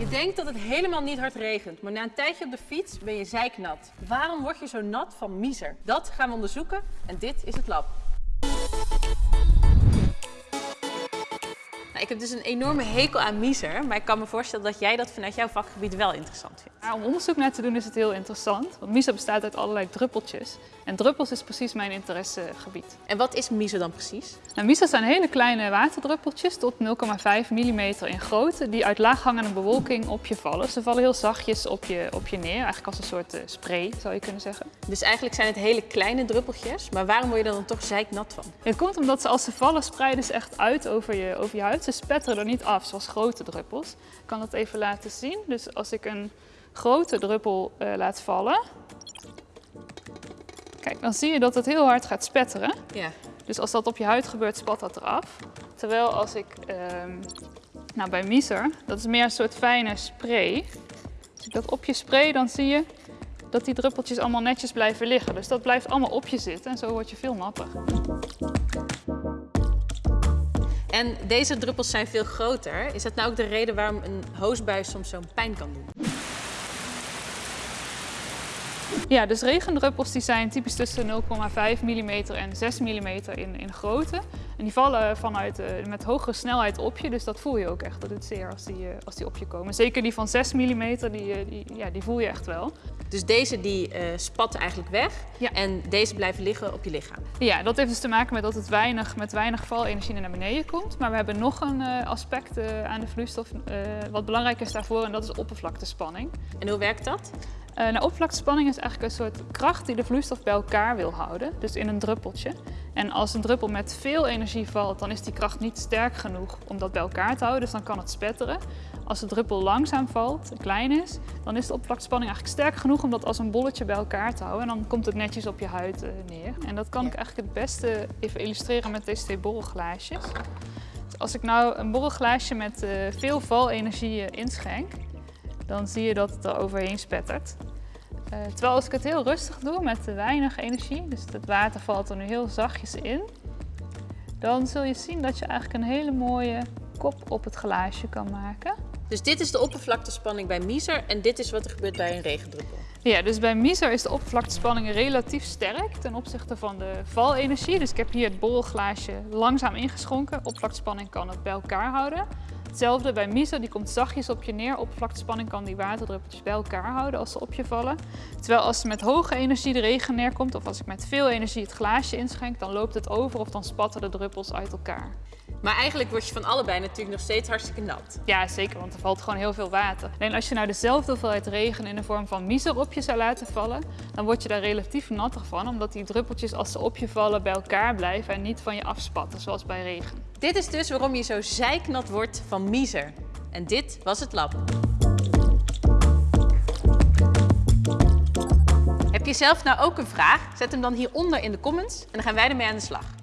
Je denkt dat het helemaal niet hard regent, maar na een tijdje op de fiets ben je zeiknat. Waarom word je zo nat van miser? Dat gaan we onderzoeken en dit is het lab. Heb dus een enorme hekel aan miser, maar ik kan me voorstellen dat jij dat vanuit jouw vakgebied wel interessant vindt. Ja, om onderzoek naar te doen is het heel interessant, want miso bestaat uit allerlei druppeltjes. En druppels is precies mijn interessegebied. En wat is miser dan precies? Nou, miso zijn hele kleine waterdruppeltjes tot 0,5 mm in grootte die uit laaghangende bewolking op je vallen. Ze vallen heel zachtjes op je, op je neer, eigenlijk als een soort uh, spray zou je kunnen zeggen. Dus eigenlijk zijn het hele kleine druppeltjes, maar waarom word je er dan toch zeiknat van? Het komt omdat ze als ze vallen spreiden ze echt uit over je, over je huid. Ze spetteren er niet af zoals grote druppels. Ik kan dat even laten zien. Dus als ik een grote druppel uh, laat vallen, kijk, dan zie je dat het heel hard gaat spetteren. Ja. Dus als dat op je huid gebeurt, spat dat eraf. Terwijl als ik, uh, nou bij Miser, dat is meer een soort fijne spray. Als ik dat op je spray, dan zie je dat die druppeltjes allemaal netjes blijven liggen. Dus dat blijft allemaal op je zitten en zo word je veel natter. En deze druppels zijn veel groter. Is dat nou ook de reden waarom een hoosbuis soms zo'n pijn kan doen? Ja, dus regendruppels die zijn typisch tussen 0,5 mm en 6 mm in, in grootte. En die vallen vanuit, uh, met hogere snelheid op je, dus dat voel je ook echt. Dat doet zeer als die, uh, als die op je komen. Zeker die van 6 mm, die, die, ja, die voel je echt wel. Dus deze die uh, spatten eigenlijk weg ja. en deze blijven liggen op je lichaam? Ja, dat heeft dus te maken met dat het weinig, met weinig valenergie naar beneden komt. Maar we hebben nog een aspect aan de vloeistof wat belangrijk is daarvoor en dat is oppervlaktespanning. En hoe werkt dat? Nou, oppervlaktespanning is eigenlijk een soort kracht die de vloeistof bij elkaar wil houden, dus in een druppeltje. En als een druppel met veel energie valt, dan is die kracht niet sterk genoeg om dat bij elkaar te houden, dus dan kan het spetteren. Als de druppel langzaam valt, klein is, dan is de oppervlaktespanning eigenlijk sterk genoeg om dat als een bolletje bij elkaar te houden. En dan komt het netjes op je huid uh, neer. En dat kan ik eigenlijk het beste even illustreren met deze twee borrelglaasjes. Dus als ik nou een borrelglaasje met uh, veel valenergie inschenk, dan zie je dat het er overheen spettert. Uh, terwijl als ik het heel rustig doe met weinig energie, dus het water valt er nu heel zachtjes in, dan zul je zien dat je eigenlijk een hele mooie kop op het glaasje kan maken. Dus dit is de oppervlaktespanning bij miser en dit is wat er gebeurt bij een regendruppel? Ja, dus bij miser is de oppervlaktespanning relatief sterk ten opzichte van de valenergie. Dus ik heb hier het borrelglaasje langzaam ingeschonken. Oppervlaktespanning kan het bij elkaar houden. Hetzelfde bij miso, die komt zachtjes op je neer. Oppervlaktespanning kan die waterdruppeltjes bij elkaar houden als ze op je vallen. Terwijl als er met hoge energie de regen neerkomt of als ik met veel energie het glaasje inschenk, dan loopt het over of dan spatten de druppels uit elkaar. Maar eigenlijk word je van allebei natuurlijk nog steeds hartstikke nat. Ja, zeker, want er valt gewoon heel veel water. Alleen als je nou dezelfde hoeveelheid regen in de vorm van miser op je zou laten vallen, dan word je daar relatief natter van, omdat die druppeltjes als ze op je vallen bij elkaar blijven en niet van je afspatten, zoals bij regen. Dit is dus waarom je zo zeiknat wordt van miser. En dit was het lab. Heb je zelf nou ook een vraag? Zet hem dan hieronder in de comments en dan gaan wij ermee aan de slag.